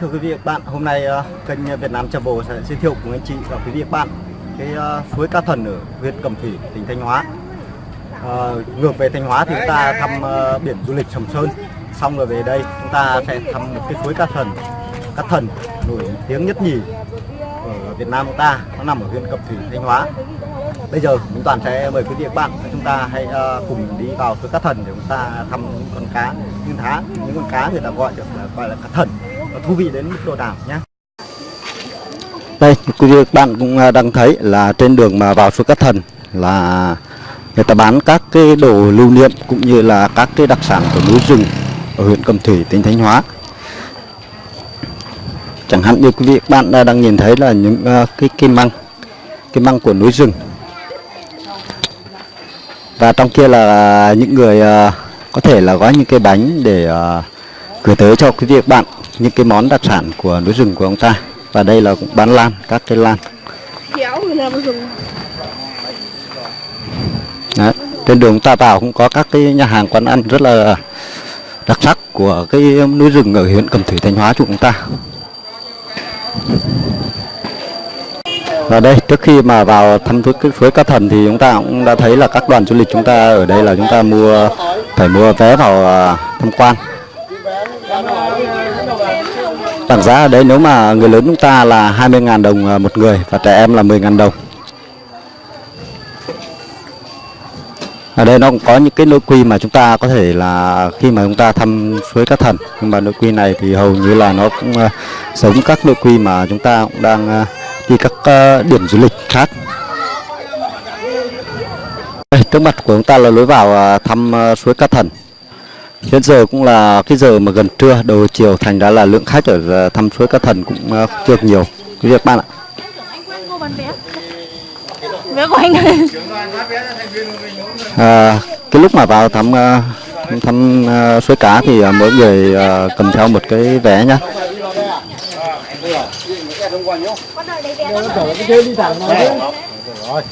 Thưa quý vị và các bạn, hôm nay uh, kênh Việt Nam Travel sẽ giới thiệu cùng anh chị và quý vị và các bạn cái uh, suối Ca Thần ở huyện Cẩm Thủy, tỉnh Thanh Hóa. Uh, ngược về Thanh Hóa thì chúng ta thăm uh, biển du lịch Sầm Sơn, xong rồi về đây chúng ta sẽ thăm một cái suối Ca Thần, Ca Thần nổi tiếng nhất nhì ở Việt Nam chúng ta, nó nằm ở huyện Cẩm Thủy, Thanh Hóa. Bây giờ chúng toàn sẽ mời quý vị và các bạn chúng ta hãy uh, cùng đi vào suối Cá Thần để chúng ta thăm những con cá, những thá, những con cá người ta gọi được là gọi là cá thần và thú vị đến mức độ nào nhé. Đây, quý vị các bạn cũng à, đang thấy là trên đường mà vào suối cát Thần là người ta bán các cái đồ lưu niệm cũng như là các cái đặc sản của núi rừng ở huyện Cẩm Thủy, tỉnh Thanh Hóa. Chẳng hạn như quý vị các bạn đang nhìn thấy là những uh, cái kim măng, kim măng của núi rừng và trong kia là những người uh, có thể là gói những cái bánh để uh, gửi tới cho quý vị các bạn những cái món đặc sản của núi rừng của ông ta. Và đây là cũng bán lan các cái lan. Đấy. trên đường ta vào cũng có các cái nhà hàng quán ăn rất là đặc sắc của cái núi rừng ở huyện Cẩm Thủy Thanh Hóa chúng ta. Và đây trước khi mà vào thăm suối, suối Cá Thần thì chúng ta cũng đã thấy là các đoàn du lịch chúng ta ở đây là chúng ta mua phải mua vé vào à, tham quan Bảng giá ở đây nếu mà người lớn chúng ta là 20.000 đồng à, một người và trẻ em là 10.000 đồng. Ở đây nó cũng có những cái nội quy mà chúng ta có thể là khi mà chúng ta thăm suối Cá Thần. Nhưng mà nội quy này thì hầu như là nó cũng uh, giống các nội quy mà chúng ta cũng đang uh, đi các uh, điểm du lịch khác. Đây, trước mặt của chúng ta là lối vào uh, thăm uh, suối Cá Thần. Hiện giờ cũng là cái giờ mà gần trưa đầu chiều thành ra là lượng khách ở ờ, thăm suối Cá Thần cũng ờ, chưa nhiều. Quý việc bạn ạ. Vé của anh à, cái lúc mà vào thăm ờ, thăm, suối cá thì mỗi người cầm theo một cái vé nhá. Rồi.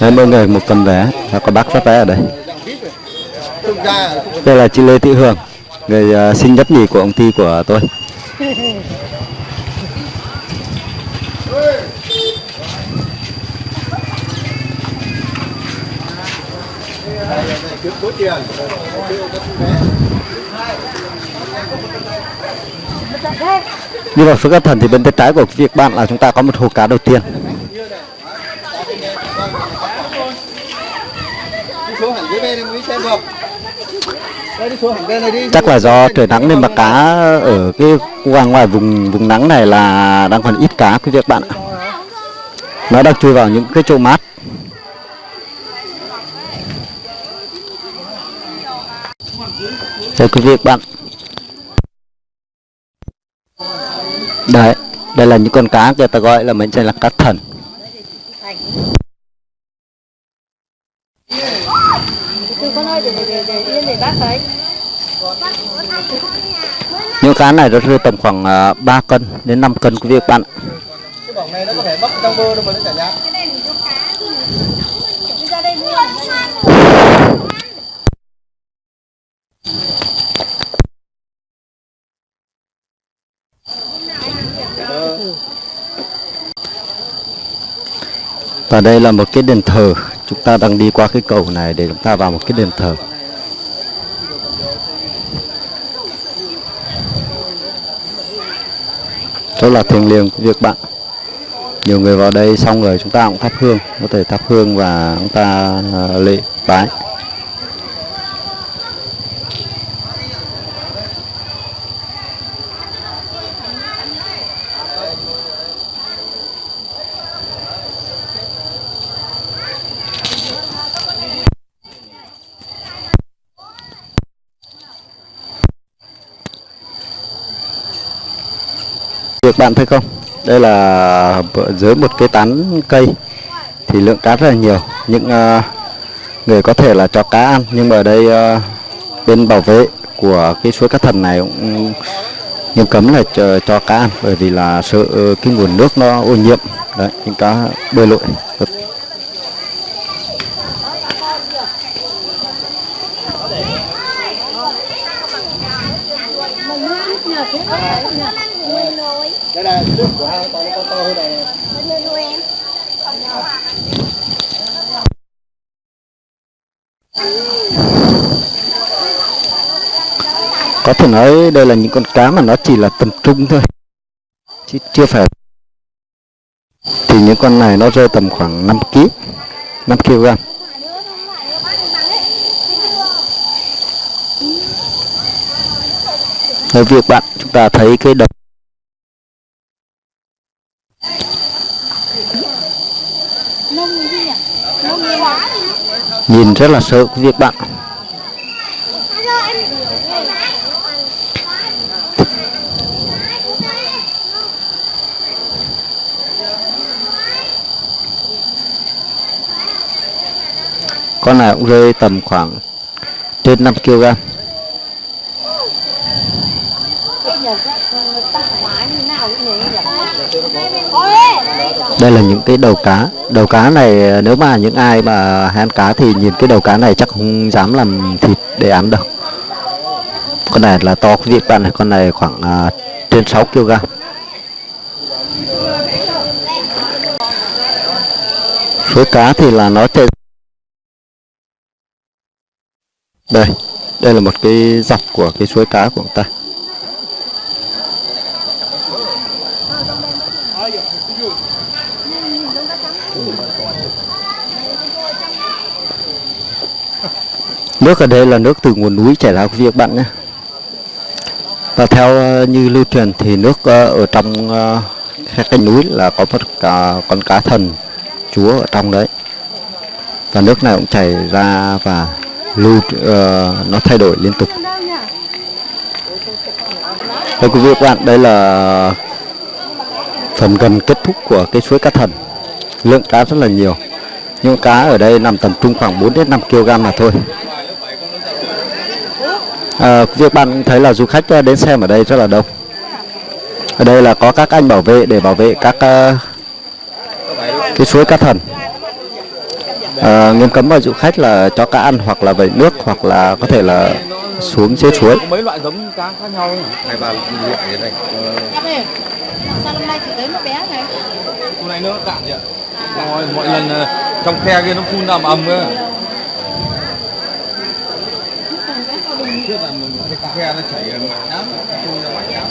20 người, một cầm vé. Và có bác phát vé ở đây. Đây là chị Lê Thị Hương, người ờ, sinh nhất nhì của ông ty của tôi. Như vậy phước các thần thì bên tay trái của việc bạn là chúng ta có một hồ cá đầu tiên. Chắc là do trời nắng nên mà cá ở cái ngoài ngoài vùng vùng nắng này là đang còn ít cá, quý vị bạn ạ. Nó đang chui vào những cái chỗ mát. Đây quý vị bạn. Đấy, đây là những con cá người ta gọi là mệnh danh là cá thần từ con ơi để để để yên để bác thấy những cá này nó rơi tầm khoảng uh, 3 cân đến 5 cân quý vị bạn. Cái bỏng này nó có thể bóc trong bơ đâu mà nó chả nhát đi ra đây mua và đây là một cái đền thờ chúng ta đang đi qua cái cầu này để chúng ta vào một cái đền thờ. Rất là thiêng liêng của việc bạn. Nhiều người vào đây xong rồi chúng ta cũng thắp hương, có thể thắp hương và chúng ta à, lễ bái. được bạn thấy không? Đây là dưới một cái tán cây thì lượng cá rất là nhiều. Những uh, người có thể là cho cá ăn nhưng mà ở đây uh, bên bảo vệ của cái suối cá thần này cũng nghiêm cấm là cho, cho cá ăn bởi vì là sợ uh, cái nguồn nước nó ô nhiễm. Đấy những cá bơi lội. Hãy subscribe cho kênh Ghiền Mì Gõ Để không bỏ lỡ những video hấp dẫn đây là nước của hai con con to hơn này này. có thể nói đây là những con cá mà nó chỉ là tầm trung thôi. Chứ chưa phải. Thì những con này nó rơi tầm khoảng 5 kg 5 kg. Ở việc bạn chúng ta thấy cái đầu nhìn rất là sợ cái việc bạn. Con này cũng rơi tầm khoảng trên 5 kg cái nhật á tắc hóa như nào cũng nhỉ nhỉ ôi đây là những cái đầu cá. Đầu cá này nếu mà những ai mà hay ăn cá thì nhìn cái đầu cá này chắc không dám làm thịt để ăn đâu. Con này là to quý vị bạn này con này khoảng uh, trên 6 kg số cá thì là nó trên đây đây là một cái dọc của cái suối cá của chúng ta. Nước ở đây là nước từ nguồn núi chảy ra của việc bạn nhé. Và theo ờ, như lưu truyền thì nước ờ, ở trong các cái cánh núi là có một con cá thần chúa ở trong đấy. Và nước này cũng chảy ra và lưu uh, nó thay đổi liên tục. Đây quý vị các bạn đây là phần gần kết thúc của cái suối cá thần. Lượng cá rất là nhiều. Nhưng cá ở đây nằm tầm trung khoảng 4 đến 5 kg mà thôi à, việc bạn thấy là du khách ờ, đến xem ở đây rất là đông. Ở đây là có các anh bảo vệ để bảo vệ các ờ, cái suối cá thần. À, nghiêm cấm vào du khách là cho cá ăn hoặc là vẩy nước hoặc là có thể là xuống dưới suối. mấy loại giống cá khác nhau hai ba loại như này. Ơi sao năm nay chỉ tới một bé này hôm nay nước cạn vậy mọi, mọi lần trong khe kia nó phun ra mà ầm cơ trước là mình cái khe nó chảy mặn lắm phun ra mạnh lắm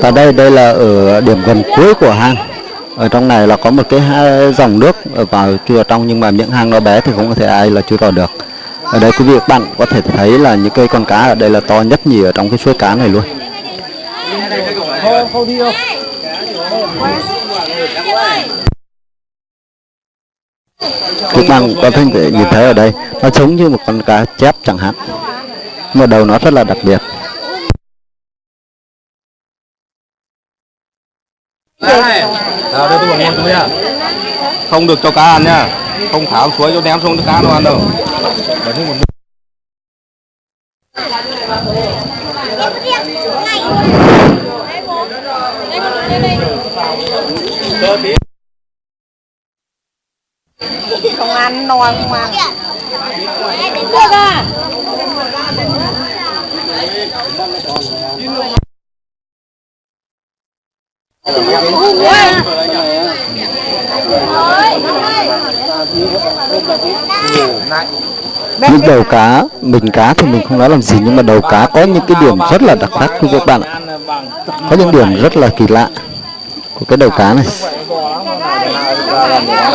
và đây đây là ở điểm gần cuối của hang ở trong này là có một cái à, dòng nước vào chui vào trong, nhưng mà miệng hang nó bé thì không có thể ai là chui vào được. Ở đây quý vị, các bạn có thể thấy là những cây con cá ở đây là to nhất nhì ở trong cái suối cá này luôn. Các bạn có thể nhìn thấy ở đây, nó giống như một con cá chép chẳng hạn. Mà đầu nó rất là đặc biệt. Nào đây tôi bảo nghe tôi nhá không được cho cá ăn nhá không thả xuống suối cho ném xuống cho cá nó ăn đâu Để thêm một không ăn. no không ăn được à những đầu cá mình cá thì mình không nói làm gì nhưng mà đầu cá có những cái điểm rất là đặc sắc vị các bạn ạ. Có những điểm rất là kỳ lạ của cái đầu cá này.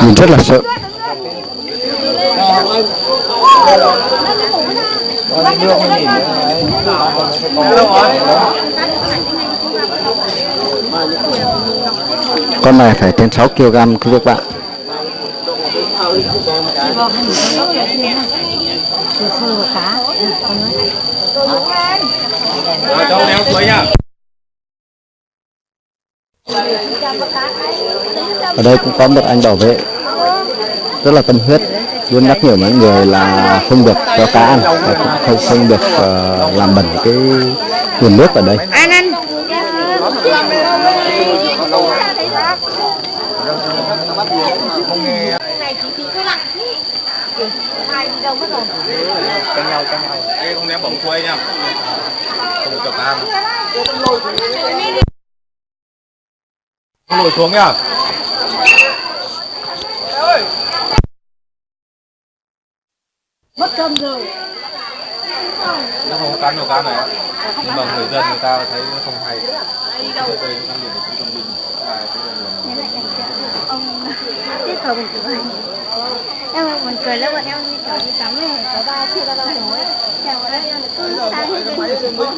Nhìn rất là sợ con này phải trên 6 kg các bạn? Rồi, cho ném suối nhá ở đây cũng có một anh bảo vệ rất là tâm huyết luôn nhắc nhở mọi người là không được cho cá ăn và cũng không không được ờ, làm bẩn cái nguồn nước ở đây Ăn ăn. này chỉ tí thôi lặng. Hai đi đâu mất rồi. Ê, không ném bổng xuôi nha không được cho cá ăn lùi xuống nhá mất cân rồi. Nó không có cán đầu cán này nhưng mà người dân người ta thấy nó không hay. Đây đây đang nhìn được cũng công binh ông tiếp cầu mình. Của anh em buồn cười lắm bọn em như kiểu đi tắm này có ba chia ra ba hồ ấy nhà bọn em cứ sang hết bên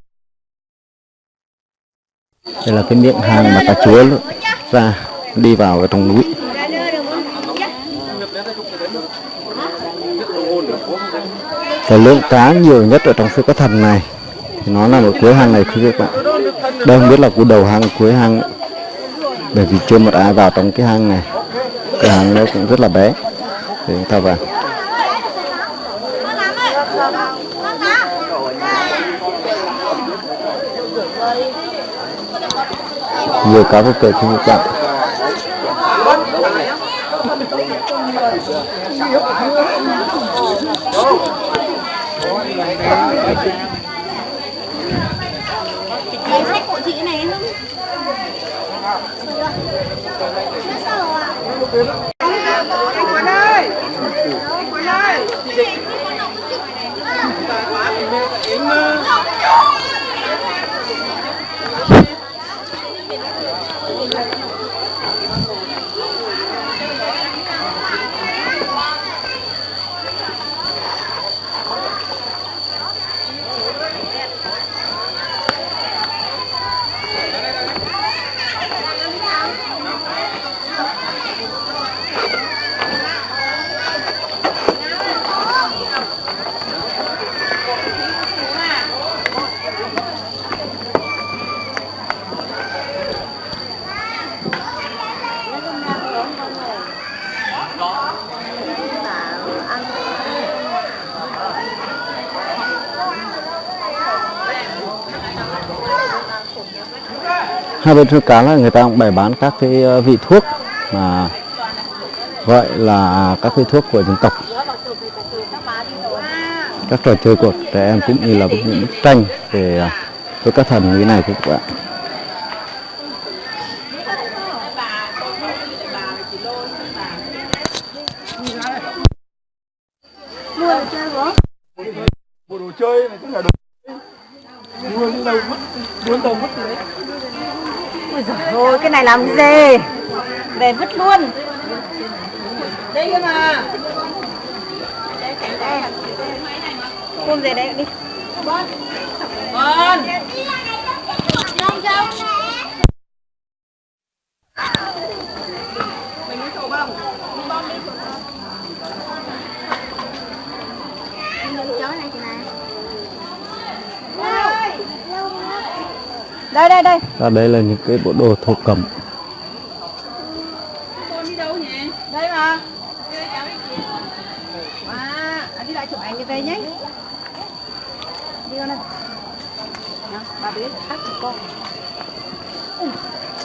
đây là cái miệng hang mà cá chúa ra, đi vào ở trong núi. Và lượng cá nhiều nhất ở trong suối cá thần này, thì nó nằm ở cuối hang này, quý vị các bạn. Đây không biết là cuối đầu hang cuối hang bởi vì chưa một ai vào trong cái hang này. Cái hang nó cũng rất là bé. Để chúng ta vào. Nhiều cá vô kể quý vị các bạn Lấy hai bên suối cá là người ta cũng bày bán các cái ờ, vị thuốc mà gọi là các cái thuốc của dân tộc. Các trò chơi của trẻ em cũng như là những bức tranh về ờ, với các thần như thế này các bạn. Mua đồ chơi này cũng là đồ mua những đâu mất muốn đâu mất thì đấy Ôi giời ơi, cái này làm gì? Để vứt luôn. Đây cơ mà. Ôm về đây đi. Con. Trông trông nè chỗ này chị này đây đây đây. Và đây là những cái bộ đồ thổ cẩm. Đây mà. À, đi lại chụp ảnh về nhé. Đi con ơi bà biết hát cho con.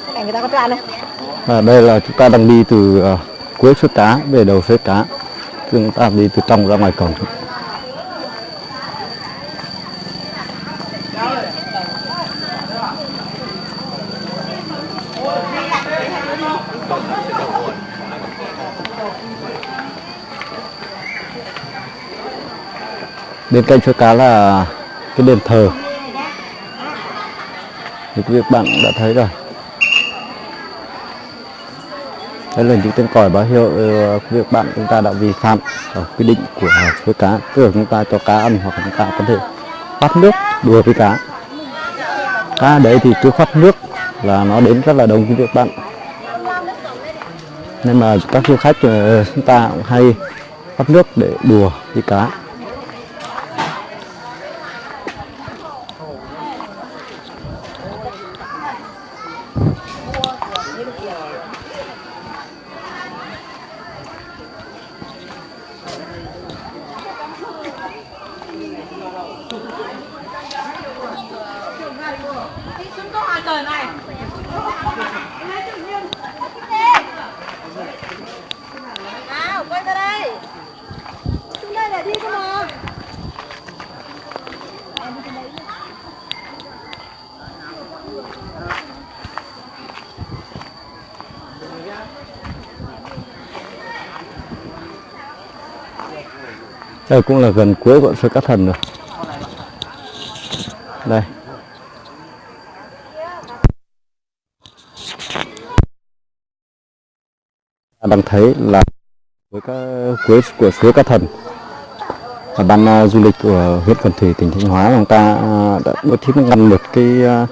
Cái này người ta có tràn này Và đây là chúng ta đang đi từ ờ, cuối suối cá về đầu suối cá chúng ta đi từ trong ra ngoài cổng bên cạnh suối cá là cái đền thờ. Thì quý vị bạn cũng đã thấy rồi. Đây là những tên còi báo hiệu ờ, quý vị bạn chúng ta đã vi phạm ở quy định của suối cá. Tức là chúng ta cho cá ăn hoặc chúng ta có thể bắt nước đùa với cá. Cá đấy thì cứ phát nước là nó đến rất là đông quý vị bạn. Nên mà các du khách ờ, chúng ta cũng hay bắt nước để đùa với cá nào quay ra đây xuống đây là đi cơ mà đây cũng là gần cuối của suối cá thần rồi. Đây. Đang thấy là với các cuối của suối cá thần. Và ban uh, du lịch của huyện Cần Thủy tỉnh Thanh Hóa chúng ta uh, đã bố trí ngăn một cái uh,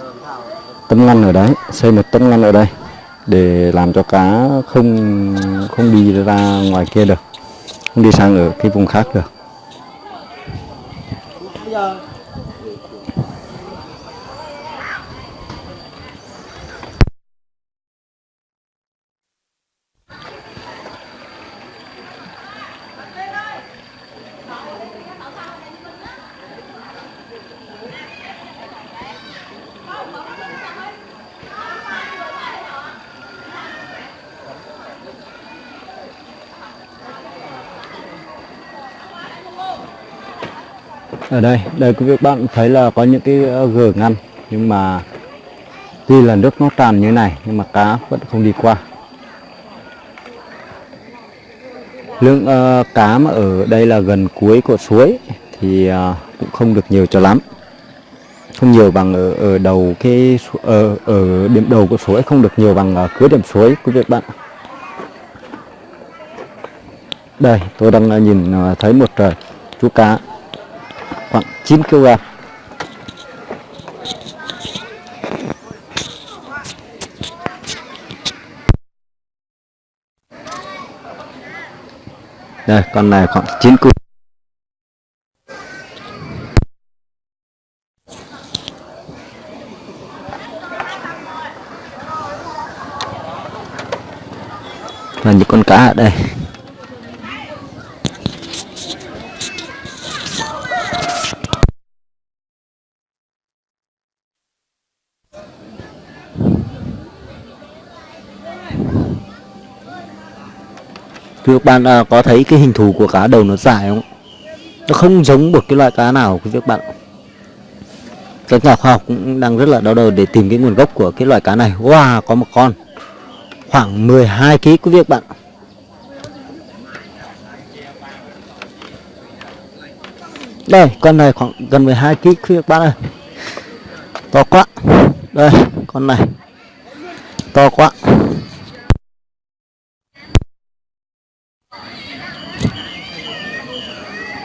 tấm ngăn ở đấy xây một tấm ngăn ở đây để làm cho cá không không đi ra ngoài kia được không đi sang ở cái vùng khác được. yeah. Ở đây đây quý vị bạn thấy là có những cái ờ, gờ ngăn nhưng mà tuy là nước nó tràn như này nhưng mà cá vẫn không đi qua. Lượng uh, cá mà ở đây là gần cuối của suối thì uh, cũng không được nhiều cho lắm. Không nhiều bằng ở, ở đầu cái ở ở điểm đầu của suối không được nhiều bằng ở cuối điểm suối quý vị bạn đây tôi đang nhìn thấy một chú cá. 9 kg. Đây con này khoảng 9 kg. Là những con cá ở đây. Thưa các bạn à, có thấy cái hình thù của cá đầu nó dài không? Nó không giống một cái loại cá nào quý vị bạn. Các nhà khoa học cũng đang rất là đau đầu để tìm cái nguồn gốc của cái loại cá này. Wow, có một con khoảng 12 kg quý vị bạn. Đây, con này khoảng gần 12 kg quý vị bạn ơi. To quá. Đây, con này. To quá.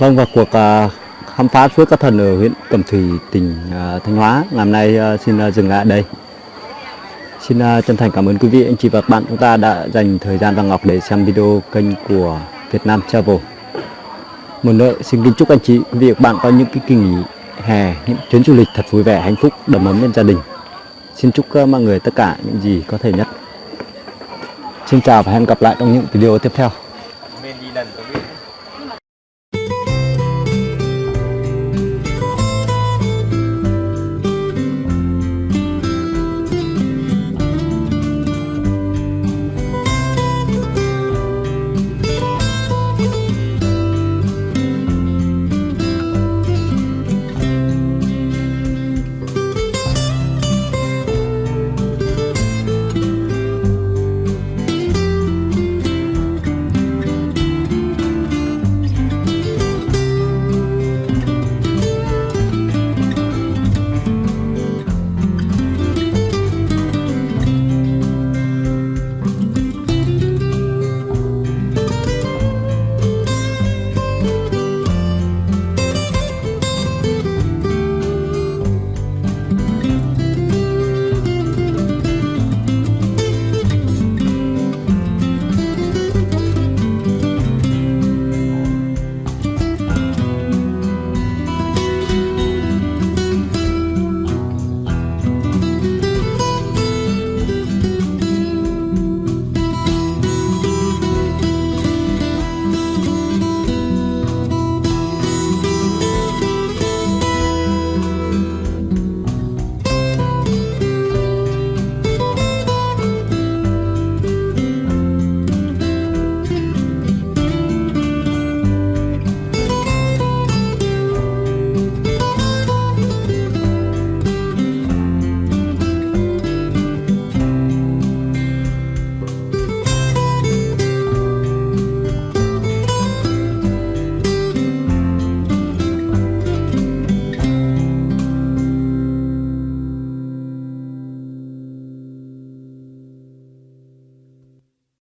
Vâng và cuộc à, khám phá suối các thần ở huyện Cẩm Thủy, tỉnh à, Thanh Hóa ngày hôm nay à, xin à, dừng lại đây. Xin à, chân thành cảm ơn quý vị, anh chị và các bạn chúng ta đã dành thời gian và ngọc để xem video kênh của Việt Nam Travel. Một nữa xin kính chúc anh chị, quý vị và các bạn có những cái kỳ nghỉ hè, những chuyến du lịch thật vui vẻ, hạnh phúc, đầm ấm bên gia đình. Xin chúc à, mọi người tất cả những gì có thể nhất. Xin chào và hẹn gặp lại trong những video tiếp theo.